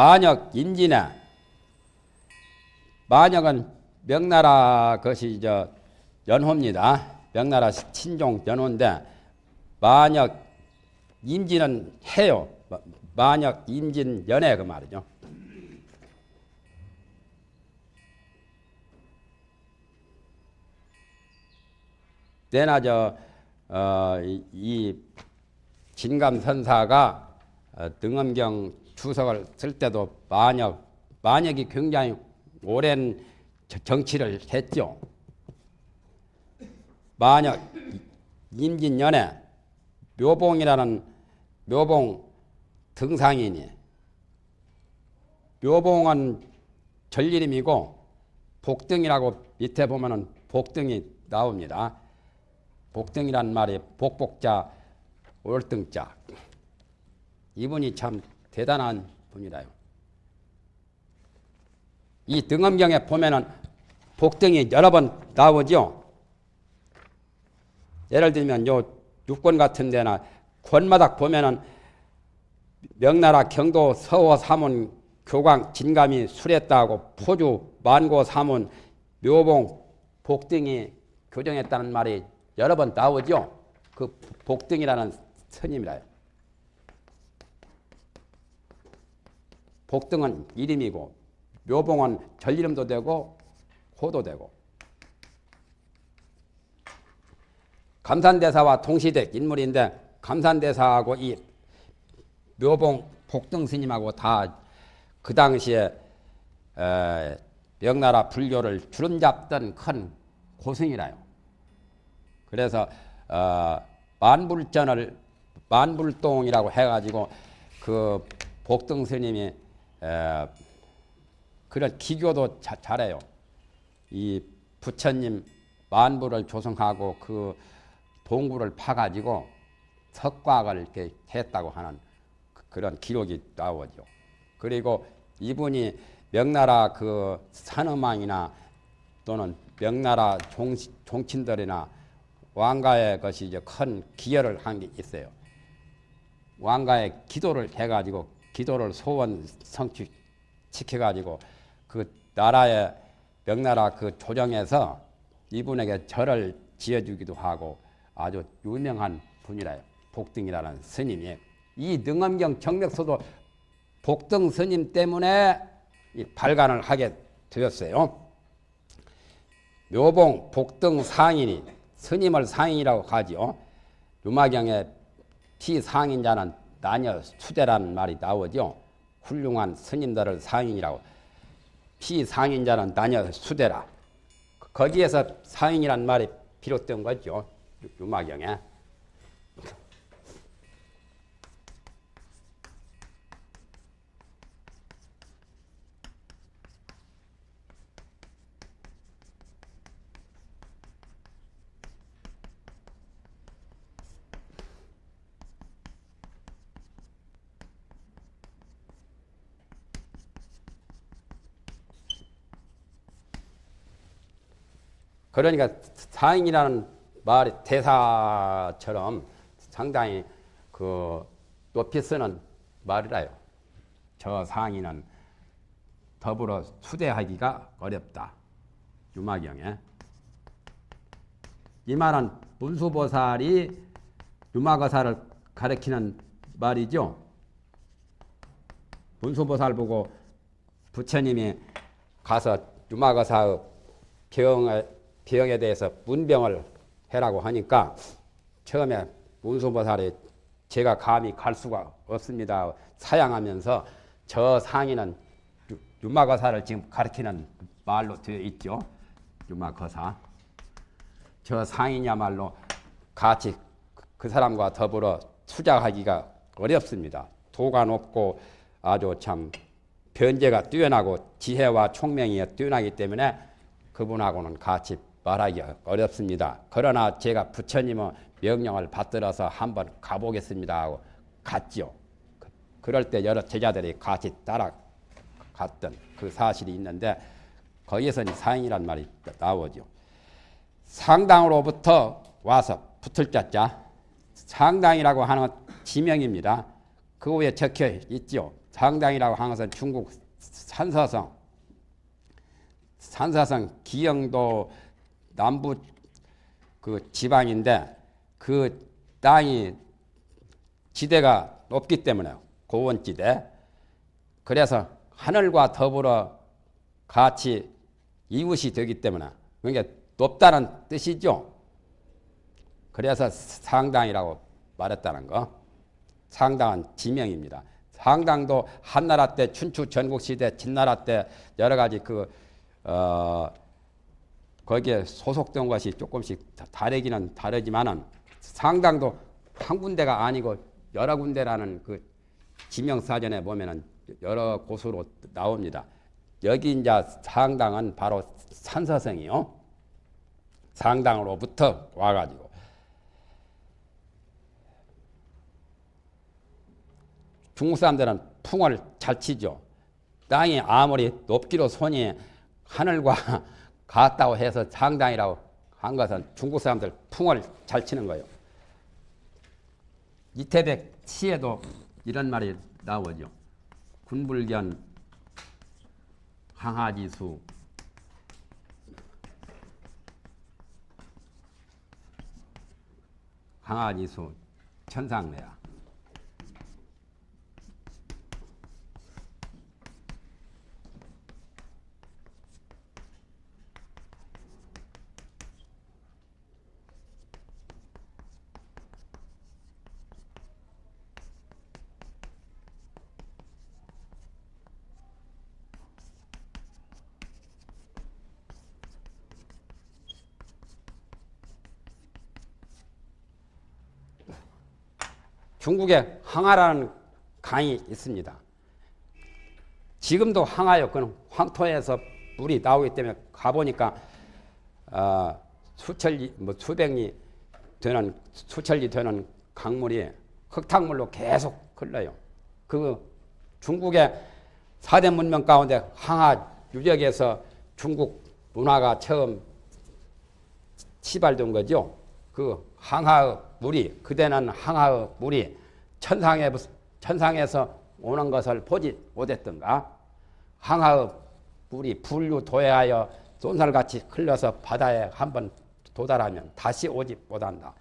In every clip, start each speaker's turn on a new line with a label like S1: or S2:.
S1: 만역, 임진에 만역은 명나라 것이 저 연호입니다. 명나라 친종 연호인데 만역, 임진은 해요. 만역, 임진, 연해 그 말이죠. 내나 저, 어, 진감선사가 어, 등엄경 주석을 쓸 때도 만역, 만역이 굉장히 오랜 정치를 했죠. 만역, 임진년에 묘봉이라는 묘봉 등상인이 묘봉은 전리름이고 복등이라고 밑에 보면은 복등이 나옵니다. 복등이란 말이 복복자 월등자 이분이 참 대단한 분이라요. 이 등엄경에 보면은 복등이 여러 번 나오죠. 예를 들면 요 육권 같은 데나 권마닥 보면은 명나라 경도 서호 사문 교광 진감이 술했다고 포주 만고 사문 묘봉 복등이 교정했다는 말이 여러 번 나오죠. 그 복등이라는 스님이라요. 복등은 이름이고 묘봉은 전이름도 되고 호도 되고 감산대사와 동시대 인물인데 감산대사하고 이 묘봉 복등 스님하고 다 그 당시에 명나라 불교를 주름잡던 큰 고승이라요. 그래서 어, 만불전을 만불동이라고 해가지고 그 복등 스님이 에, 그런 기교도 자, 잘해요. 이 부처님 만불을 조성하고 그 동굴을 파가지고 석곽을 이렇게 했다고 하는 그, 그런 기록이 나오죠. 그리고 이분이 명나라 그 산엄왕이나 또는 명나라 종, 종친들이나 왕가의 것이 이제 큰 기여를 한 게 있어요. 왕가의 기도를 해가지고 기도를 소원 성취 시켜가지고 그 나라의 명나라 그 조정에서 이분에게 절을 지어주기도 하고 아주 유명한 분이라요. 복등이라는 스님이 이 능엄경 정맥소도 복등 스님 때문에 발간을 하게 되었어요. 묘봉 복등 상인이 스님을 상인이라고 하지요. 유마경에 피상인자는 나녀 수대라는 말이 나오죠. 훌륭한 스님들을 상인이라고. 피상인자는 나녀 수대라. 거기에서 상인이란 말이 비롯된 거죠. 유마경에. 그러니까 상인이라는 말이 대사처럼 상당히 그 높이 쓰는 말이라요. 저 상인은 더불어 수대하기가 어렵다. 유마경에. 이 말은 문수보살이 유마거사를 가리키는 말이죠. 문수보살 보고 부처님이 가서 유마거사의 병에 병에 대해서 문병을 해라고 하니까 처음에 문수보살이 제가 감히 갈 수가 없습니다. 사양하면서 저 상인은 유마거사를 지금 가르치는 말로 되어 있죠. 유마거사. 저 상인이야말로 같이 그 사람과 더불어 투자하기가 어렵습니다. 도가 높고 아주 참 변제가 뛰어나고 지혜와 총명이 뛰어나기 때문에 그분하고는 같이 말하기 어렵습니다. 그러나 제가 부처님의 명령을 받들어서 한번 가보겠습니다 하고 갔죠. 그럴 때 여러 제자들이 같이 따라갔던 그 사실이 있는데 거기에서 사인이란 말이 나오죠. 상당으로부터 와서 붙을 자자 상당이라고 하는 지명입니다. 그 위에 적혀 있죠. 상당이라고 하는 것은 중국 산서성, 산서성 기영도 남부 그 지방인데 그 땅이 지대가 높기 때문에 고원지대. 그래서 하늘과 더불어 같이 이웃이 되기 때문에 그러니까 높다는 뜻이죠. 그래서 상당이라고 말했다는 거. 상당한 지명입니다. 상당도 한나라 때 춘추 전국 시대 진나라 때 여러 가지 그 어, 거기에 소속된 것이 조금씩 다르기는 다르지만은 상당도 한 군데가 아니고 여러 군데라는 그 지명 사전에 보면은 여러 곳으로 나옵니다. 여기 이제 상당은 바로 산서성이요. 상당으로부터 와가지고 중국 사람들은 풍을 잘 치죠. 땅이 아무리 높기로 손이 하늘과 같다고 해서 상당이라고 한 것은 중국 사람들 풍을 잘 치는 거예요. 이태백 시에도 이런 말이 나오죠. 군불견 항하지수 항하지수 천상내야. 중국에 항하라는 강이 있습니다. 지금도 항하요. 그는 황토에서 물이 나오기 때문에 가보니까 어, 수천리, 뭐 수백리 되는 수천리 되는 강물이 흙탕물로 계속 흘러요. 그 중국의 사대 문명 가운데 항하 유적에서 중국 문화가 처음 시발된 거죠. 그 항하의 물이 그대는 항하의 물이 천상에 천상에서 오는 것을 보지 못했던가? 항하의 물이 불류 도해하여 쏜살같이 흘러서 바다에 한번 도달하면 다시 오지 못한다.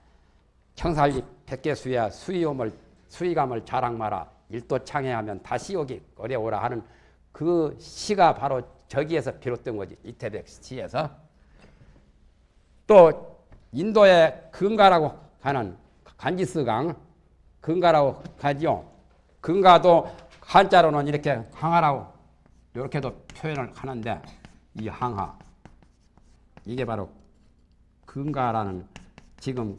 S1: 청살리 백개수야 수위옴을 수위감을 자랑 마라. 일도 창해하면 다시 오기 어려오라 하는 그 시가 바로 저기에서 비롯된 거지 이태백 시에서. 또 인도의 근가라고 하는 간지스강 근가라고 하지요. 근가도 한자로는 이렇게 항하라고 이렇게도 표현을 하는데 이 항하 이게 바로 근가라는 지금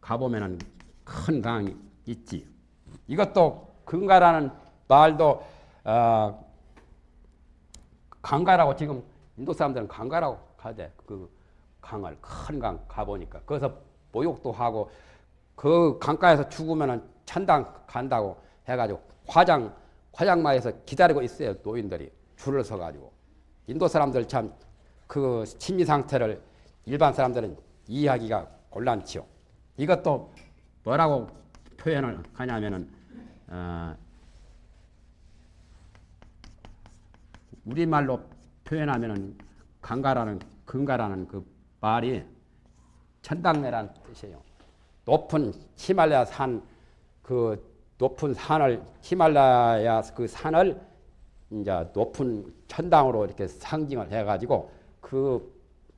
S1: 가보면은 큰 강이 있지. 이것도 근가라는 말도 어, 강가라고 지금 인도 사람들은 강가라고 하대. 그 강을 큰 강 가보니까 거기서 모욕도 하고 그 강가에서 죽으면은 천당 간다고 해가지고 화장 화장마에서 기다리고 있어요 노인들이 줄을 서가지고 인도 사람들 참 그 심리 상태를 일반 사람들은 이해하기가 곤란치요. 이것도 뭐라고 표현을 하냐면은 어, 우리말로 표현하면은 강가라는 근가라는 그 말이 천당내란 뜻이에요. 높은 히말라야 산, 그 높은 산을, 히말라야 그 산을 이제 높은 천당으로 이렇게 상징을 해가지고 그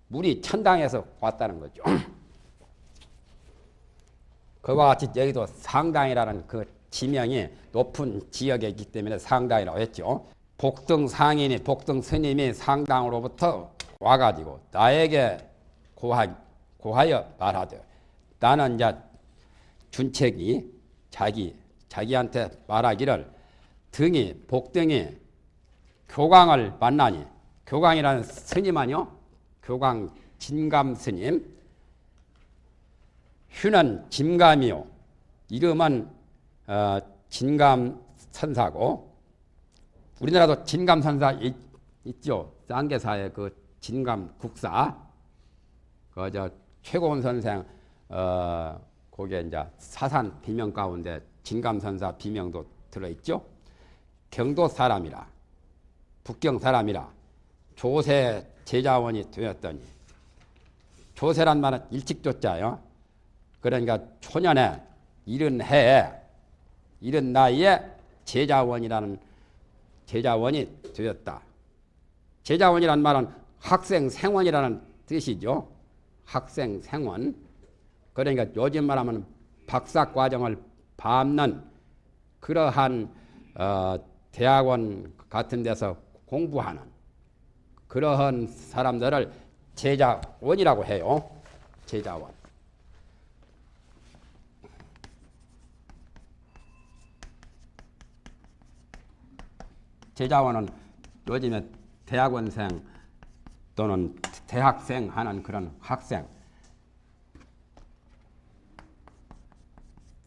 S1: 물이 천당에서 왔다는 거죠. 그와 같이 여기도 상당이라는 그 지명이 높은 지역에 있기 때문에 상당이라고 했죠. 복등 상인이, 복등 스님이 상당으로부터 와가지고 나에게 고하, 고하여 말하되 나는 이제 준책이 자기 자기한테 말하기를 등이 복등이 교광을 만나니 교광이라는 스님 아니요? 교광 진감 스님. 휴는 진감이요. 이름은 어, 진감 선사고 우리나라도 진감 선사 있, 있죠? 쌍계사의 그 진감 국사. 그저 최고원 선생 어 거기에 이제 사산 비명 가운데 진감선사 비명도 들어있죠. 경도 사람이라 북경 사람이라 조세 제자원이 되었더니 조세란 말은 일찍 조자요. 그러니까 초년에 이른 해에 이른 나이에 제자원이라는 제자원이 되었다. 제자원이란 말은 학생 생원이라는 뜻이죠. 학생 생원. 그러니까 요즘 말하면 박사 과정을 밟는 그러한 어, 대학원 같은 데서 공부하는 그러한 사람들을 제자원이라고 해요. 제자원. 제자원은 요즘에 대학원생 또는 대학생 하는 그런 학생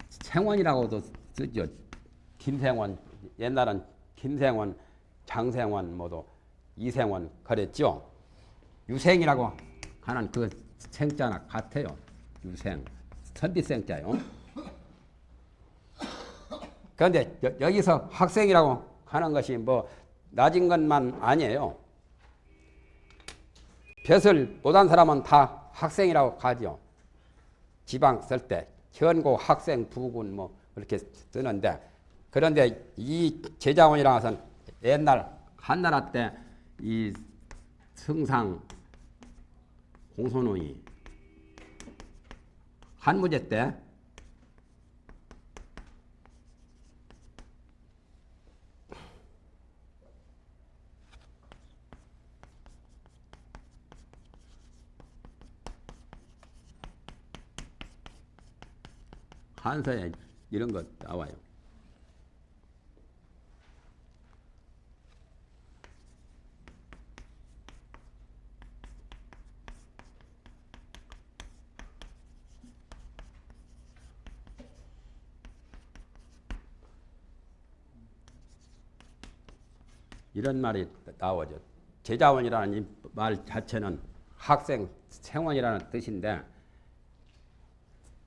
S1: 생원이라고도 쓰죠. 김생원 옛날은 김생원, 장생원 모두 이생원 그랬죠. 유생이라고 하는 그 생자나 같아요. 유생 선비생자요. 그런데 여, 기서 학생이라고 하는 것이 뭐 낮은 것만 아니에요. 벼슬 못한 사람은 다 학생이라고 가죠. 지방 쓸 때 현고 학생 부군 뭐 그렇게 쓰는데 그런데 이 제자원이라는 것은 옛날 한나라 때 이 승상 공손원이 한무제 때 한서에 이런 것 나와요. 이런 말이 나오죠. 제자원이라는 이말 자체는 학생 생원이라는 뜻인데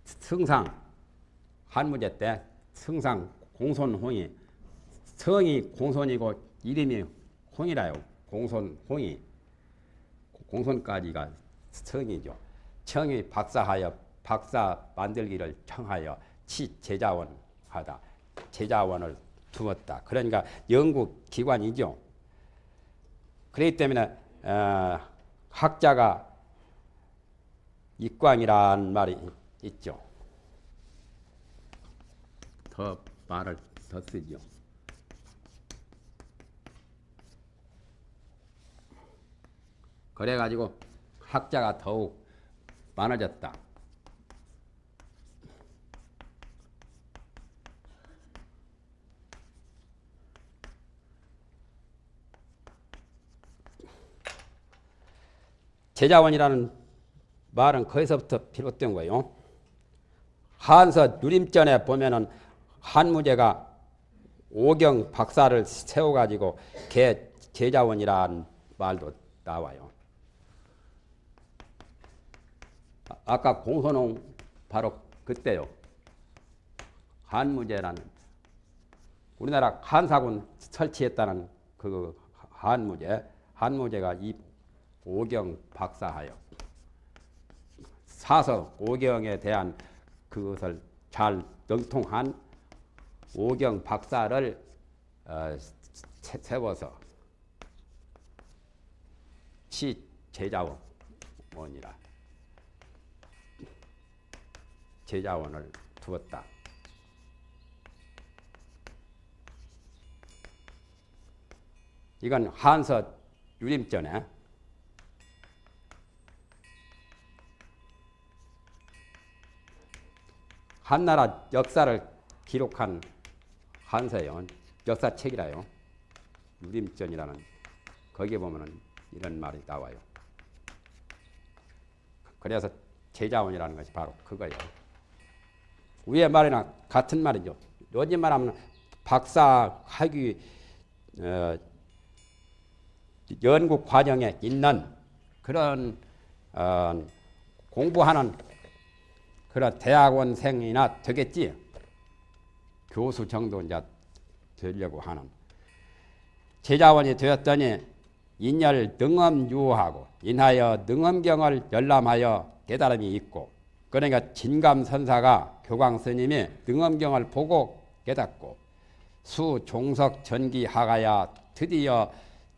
S1: 승상 한무제 때 승상 공손홍이 성이 공손이고 이름이 홍이라요. 공손홍이 공손까지가 성이죠. 청이 박사하여 박사 만들기를 청하여 치 제자원 하다. 제자원을 두었다. 그러니까 연구 기관이죠. 그렇기 때문에 어, 학자가 입광이란 말이 있죠. 더 말을 더 쓰죠. 그래가지고 학자가 더욱 많아졌다. 제자원이라는 말은 거기서부터 비롯된 거예요. 한서 누림전에 보면은 한무제가 오경 박사를 세워가지고 개 제자원이라는 말도 나와요. 아까 공선홍 바로 그때요. 한무제라는 우리나라 한사군 설치했다는 그 한무제 한무제가 이 오경 박사하여 사서 오경에 대한 그것을 잘 능통한 오경 박사를 어, 세워서 치 제자원이라 제자원을 두었다. 이건 한서 유림전에 한나라 역사를 기록한 한서요. 역사책이라요. 유림전이라는 거기에 보면은 이런 말이 나와요. 그래서 제자원이라는 것이 바로 그거예요. 위에 말이나 같은 말이죠. 요즘 말하면 박사 학위 어, 연구 과정에 있는 그런 어, 공부하는 그런 대학원생이나 되겠지. 교수 정도 이제 되려고 하는 제자원이 되었더니 인열 능엄유하고 인하여 능엄경을 열람하여 깨달음이 있고 그러니까 진감선사가 교광 스님이 능엄경을 보고 깨닫고 수 종석 전기 하가야 드디어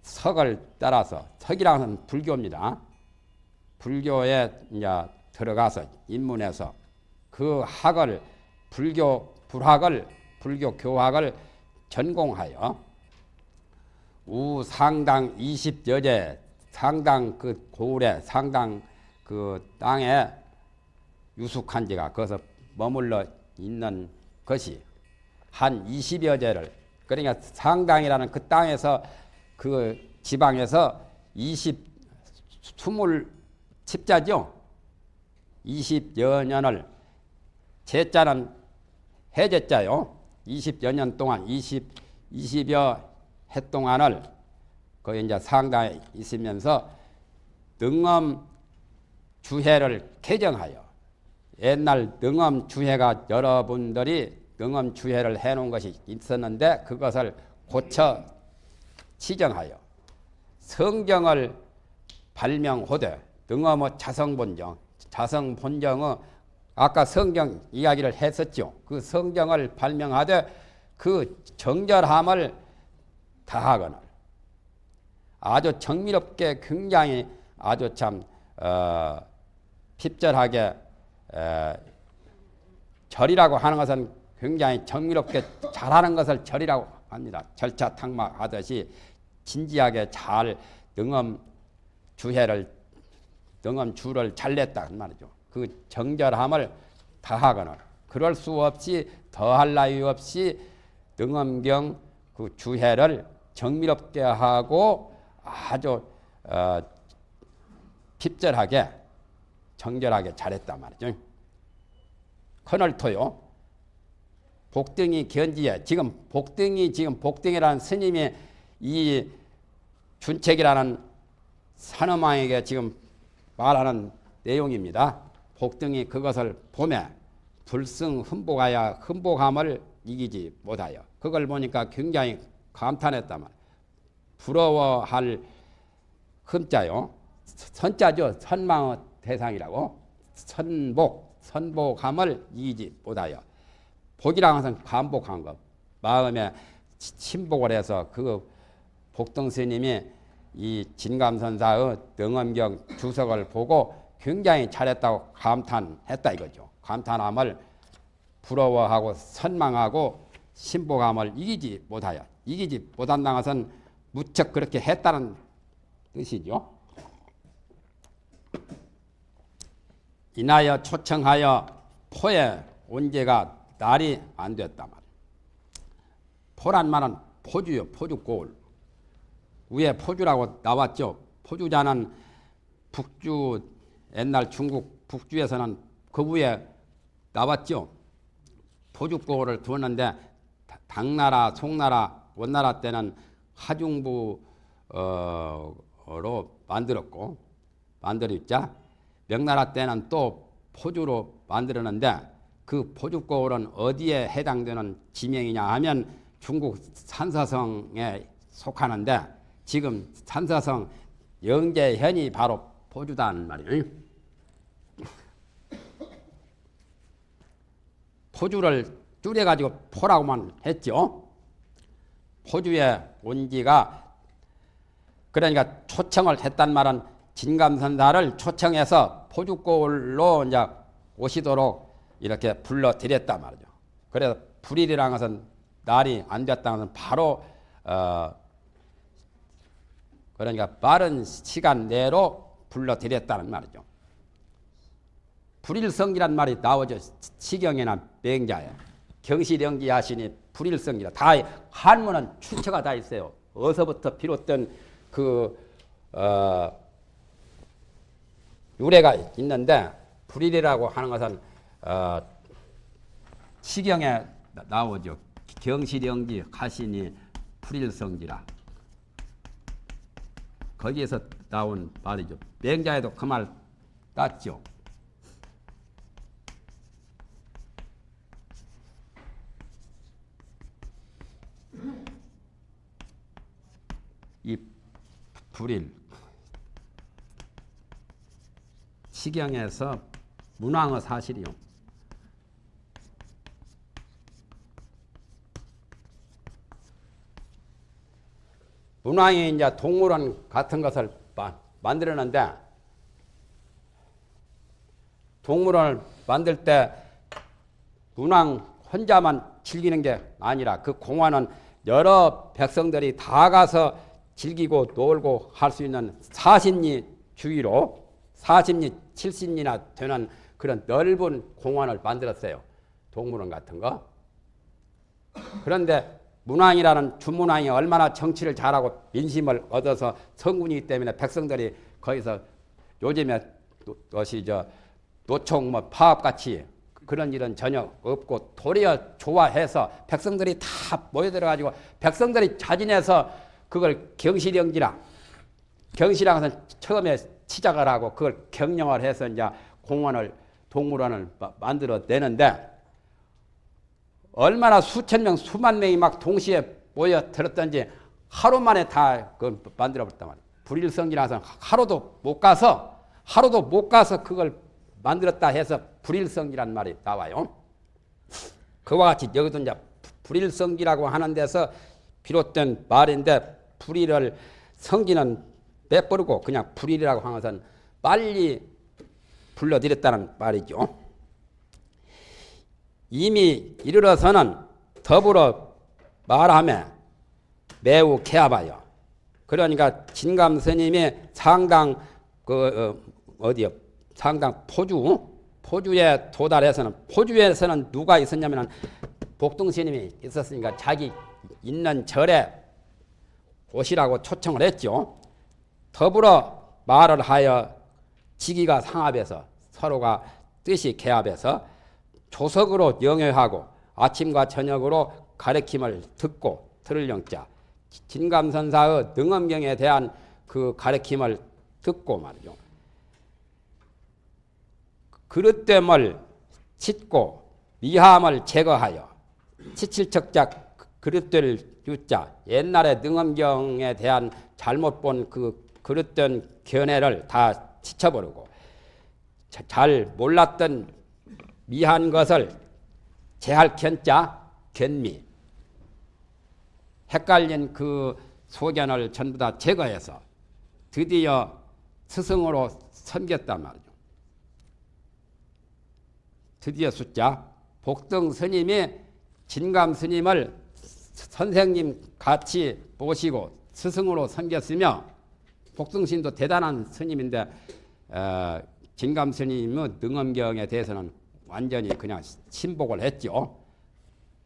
S1: 석을 따라서 석이라는 불교입니다. 불교에 이제 들어가서 입문해서 그 학을 불교 불학을 불교 교학을 전공하여 우 상당 20여제 상당 그 고을에 상당 그 땅에 유숙한 지가 거기서 머물러 있는 것이 한 20여 제를 그러니까 상당이라는 그 땅에서 그 지방에서 20 20 칩자죠. 20여 년을 제자는 해제자요. 20여 년 동안 20 20여 해 동안을 그 이제 상당에 있으면서 능엄 주해를 개정하여 옛날 능엄 주해가 여러분들이 능엄 주해를 해놓은 것이 있었는데 그것을 고쳐 치정하여 성경을 발명호되 능엄의 자성본정 자성본정의 아까 성경 이야기를 했었죠. 그 성경을 발명하되 그 정절함을 다하거늘 아주 정밀롭게 굉장히 아주 참 어, 핍절하게 에, 절이라고 하는 것은 굉장히 정밀롭게 잘하는 것을 절이라고 합니다. 절차 탕막 하듯이 진지하게 잘 능엄 주해를 능엄 주를 잘 냈다 말이죠. 그 정절함을 다하거나 그럴 수 없이 더할 나위 없이 능엄경 그 주해를 정밀롭게 하고 아주 어, 핍절하게 정결하게 잘했단 말이죠. 커널토요. 복등이 견지에 지금 복등이 지금 복등이라는 스님이 이 준책이라는 산엄왕에게 지금 말하는 내용입니다. 복등이 그것을 보매 불승 흠복하여 흠복함을 이기지 못하여 그걸 보니까 굉장히 감탄했단 말. 부러워할 흠자요. 선자죠. 선망의 대상이라고. 선복, 선복함을 이기지 못하여. 복이라는 것은 반복한 것. 마음에 침복을 해서 그 복등 스님이 이 진감선사의 능엄경 주석을 보고 굉장히 잘했다고 감탄했다 이거죠. 감탄함을 부러워하고 선망하고 신복함을 이기지 못하여 이기지 못한다는 것은 무척 그렇게 했다는 뜻이죠. 인하여 초청하여 포에 온제가 날이 안 됐다 말. 포란 말은 포주요 포주 고을. 위에 포주라고 나왔죠. 포주자는 북주 옛날 중국 북주에서는 그 위에 나왔죠. 고을을 두었는데 당나라, 송나라, 원나라 때는 하중부로 만들었고 만들었자 명나라 때는 또 포주로 만들었는데 그 포주고을은 어디에 해당되는 지명이냐 하면 중국 산사성에 속하는데 지금 산사성 영재현이 바로 포주단 말이에요. 포주를 줄여가지고 포라고만 했죠. 포주의 온지가 그러니까 초청을 했단 말은 진감선사를 초청해서 포주골로 이제 오시도록 이렇게 불러드렸단 말이죠. 그래서 불일이라는 것은 날이 안 됐다는 것은 바로 어 그러니까 빠른 시간 내로 불러드렸다는 말이죠. 불일성이란 말이 나오죠. 시경이나 맹자에. 경시령기 하시니 불일성이라. 다 한문은 출처가 다 있어요. 어서부터 비롯된 그 어, 유래가 있는데 불일이라고 하는 것은 어, 시경에 나오죠. 경시령기 하시니 불일성지라. 거기에서 나온 말이죠. 맹자에도 그 말 땄죠. 이 불일 시경에서 문왕의 사실이요. 문왕이 이제 동물원 같은 것을 만들었는데 동물원을 만들 때 문왕 혼자만 즐기는 게 아니라 그 공원은 여러 백성들이 다 가서 즐기고 놀고 할 수 있는 40리 주위로 40리, 70리나 되는 그런 넓은 공원을 만들었어요. 동물원 같은 거. 그런데 문왕이라는 주문왕이 얼마나 정치를 잘하고 민심을 얻어서 성군이기 때문에 백성들이 거기서 요즘에 것이 저 노총 뭐 파업 같이 그런 일은 전혀 없고 도리어 좋아해서 백성들이 다 모여들어 가지고 백성들이 자진해서 그걸 경실영지라 경실랑은 처음에 시작을 하고 그걸 경영을 해서 이제 공원을 동물원을 만들어 내는데 얼마나 수천 명, 수만 명이 막 동시에 모여 들었던지 하루 만에 다 그걸 만들어 버렸단 말이에요. 불일성이라서 하루도 못 가서 하루도 못 가서 그걸 만들었다 해서 불일성이란 말이 나와요. 그와 같이 여기도 이제 불일성기라고 하는 데서 비롯된 말인데 불일을 성기는 빼버리고 그냥 불일이라고 하는 것은 빨리 불러들였다는 말이죠. 이미 이르러서는 더불어 말하며 매우 개합하여 그러니까 진감 스님이 상당 그 어, 디요 상당 포주 포주에 도달해서는 포주에서는 누가 있었냐면은 복동 스님이 있었으니까 자기 있는 절에 오시라고 초청을 했죠. 더불어 말을 하여 지기가 상합해서 서로가 뜻이 개합해서 조석으로 영여하고 아침과 저녁으로 가르침을 듣고 들을 영자 진감선사의 능엄경에 대한 그 가르침을 듣고 말이죠. 그릇됨을 찢고 미함을 제거하여 치칠척작 그릇될 유자. 옛날에 능엄경에 대한 잘못 본 그 그릇된 견해를 다 치쳐버리고 잘 몰랐던 미한 것을 제할 견자 견미. 헷갈린 그 소견을 전부 다 제거해서 드디어 스승으로 섬겼단 말이죠. 드디어 숫자. 복등 스님이 진감 스님을 선생님 같이 모시고 스승으로 섬겼으며 복등신도 대단한 스님인데 어, 진감 스님의 능엄경에 대해서는 완전히 그냥 신복을 했죠.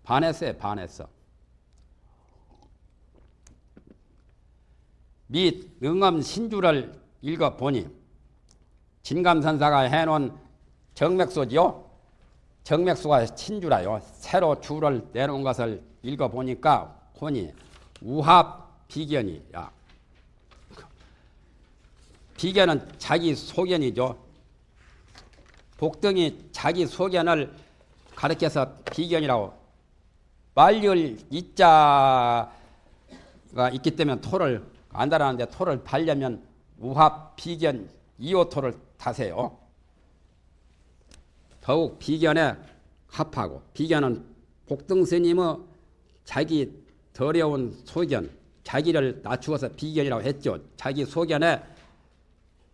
S1: 반했어요, 반했어. 및 능엄 신주를 읽어보니 진감선사가 해놓은 정맥소지요. 정맥수가 신주라요. 새로 주를 내놓은 것을 읽어보니까 보니 우합 비견이야. 비견은 자기 소견이죠. 복등이 자기 소견을 가르쳐서 비견이라고 말률 이자가 있기 때문에 토를 안달하는데 토를 발려면 우합 비견 이오토를 타세요. 더욱 비견에 합하고 비견은 복등 스님의 자기 더러운 소견 자기를 낮추어서 비견이라고 했죠. 자기 소견에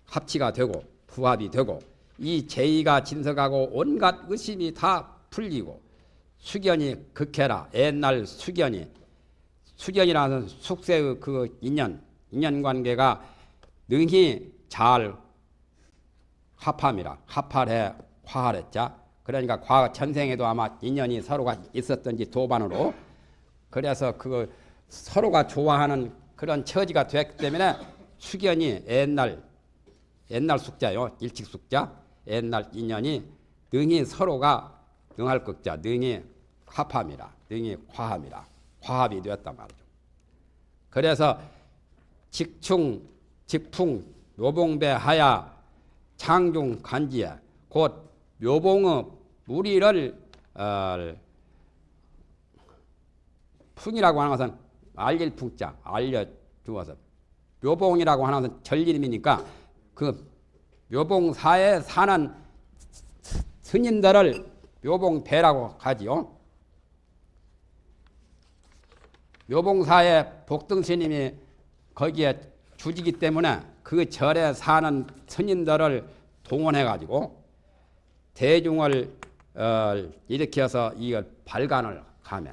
S1: 합치가 되고 부합이 되고 이 제의가 진석하고 온갖 의심이 다 풀리고 수견이 극해라 옛날 수견이 수견이라는 숙세의 그 인연 인연관계가 능히 잘 합함이라 합할해 화할했자 그러니까 과거 전생에도 아마 인연이 서로가 있었던지 도반으로. 그래서 그 서로가 좋아하는 그런 처지가 됐기 때문에 수견이 옛날 옛날 숙자요. 일찍 숙자. 옛날 인연이 능히 서로가 능할 극자 능히 합함이라 능히 화합이라 화합이 되었단 말이죠. 그래서 직충 직풍 묘봉배 하야 창중 간지에 곧 묘봉의 무리를 어, 풍이라고 하는 것은 알릴 풍자 알려 주어서 묘봉이라고 하는 절 이름이니까 그 묘봉사에 사는 스님들을 묘봉배라고 하지요. 묘봉사에 복등스님이 거기에 주지기 때문에 그 절에 사는 스님들을 동원해 가지고 대중을 어, 일으켜서 이걸 발간을 하며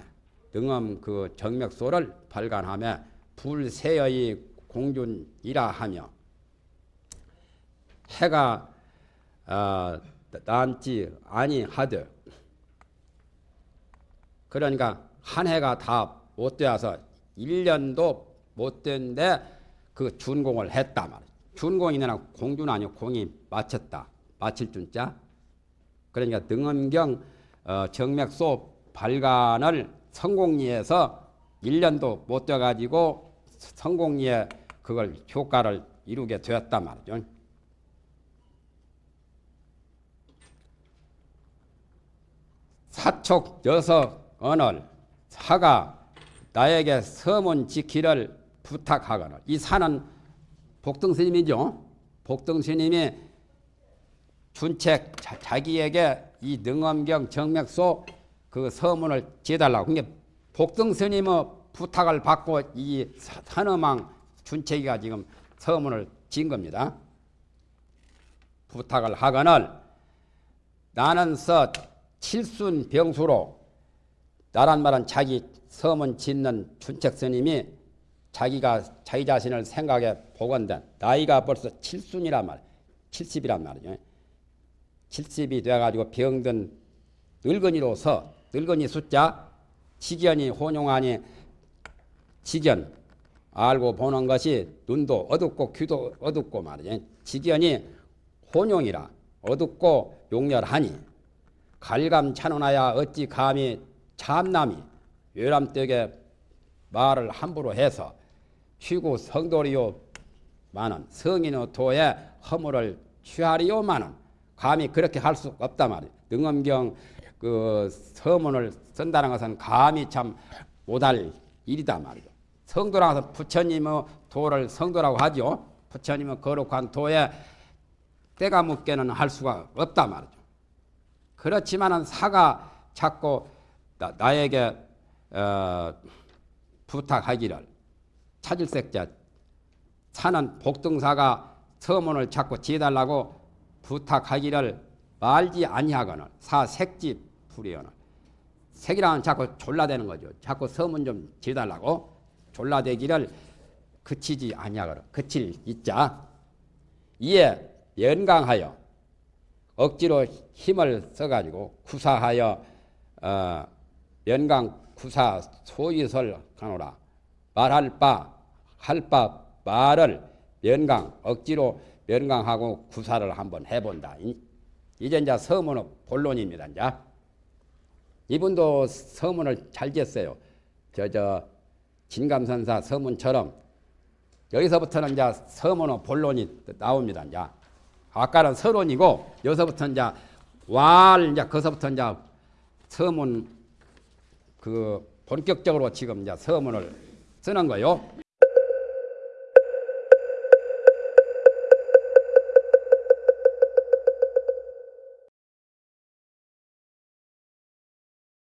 S1: 능엄 그 정맥소를 발간하며 불세의 공준이라 하며 해가 어, 남지 아니하되 그러니까 한 해가 다 못 되어서 1년도 못 됐는데 그 준공을 했다 말이야. 준공이나 공주는 아니고 공이 마쳤다. 마칠 준자. 그러니까 등엄경 어, 정맥소 발간을 성공리에서 1년도 못 돼가지고 성공리에 그걸 효과를 이루게 되었단 말이죠. 사촉 여석 언을 사가 나에게 서문 지키를 부탁하거늘 이 사는 복등스님이죠. 복등스님이 준책 자, 자기에게 이 능엄경 정맥소 그 서문을 지어달라고 그러니까 복등 스님의 부탁을 받고 이 산어망 준책이가 지금 서문을 지은 겁니다. 부탁을 하거늘 나는 서 칠순 병수로 나란 말은 자기 서문 짓는 준책 스님이 자기가 자기 자신을 생각해 보건된 나이가 벌써 칠순이란 말, 70이란 말이죠. 70이 돼가지고 병든 늙은이로서 늙은이 숫자 지견이 혼용하니 지견 알고 보는 것이 눈도 어둡고 귀도 어둡고 말이죠. 지견이 혼용이라 어둡고 용렬하니 갈감 찬원하야 어찌 감히 참남이 외람되게 말을 함부로 해서 쉬고 성도리요 많은 성인의 도에 허물을 취하리요 많은 감히 그렇게 할 수 없단 말이에요. 능엄경 그 서문을 쓴다는 것은 감히 참 못할 일이다 말이죠. 성도라고 해서 부처님의 도를 성도라고 하죠. 부처님의 거룩한 도에 때가 묻게는 할 수가 없다 말이죠. 그렇지만은 사가 자꾸 나, 에게 어, 부탁하기를 찾을 색자 사는 복등사가 서문을 자꾸 지어달라고 부탁하기를 말지 아니하거늘 사색지 불이거늘. 색이라는 자꾸 졸라대는 거죠. 자꾸 서문 좀 지어달라고 졸라대기를 그치지 아니하거늘. 그칠 있자. 이에 연강하여 억지로 힘을 써가지고 구사하여 어, 연강 구사 소위설 가노라. 말할 바 할 바 말을 연강 억지로 연강하고 구사를 한번 해본다. 이제 이제 서문의 본론입니다. 이제 이분도 서문을 잘 지었어요. 저 저 진감선사 서문처럼 여기서부터는 이제 서문의 본론이 나옵니다. 이제 아까는 서론이고 여기서부터 이제 왈 이제 거기서부터 이제 서문 그 본격적으로 지금 이제 서문을 쓰는 거요.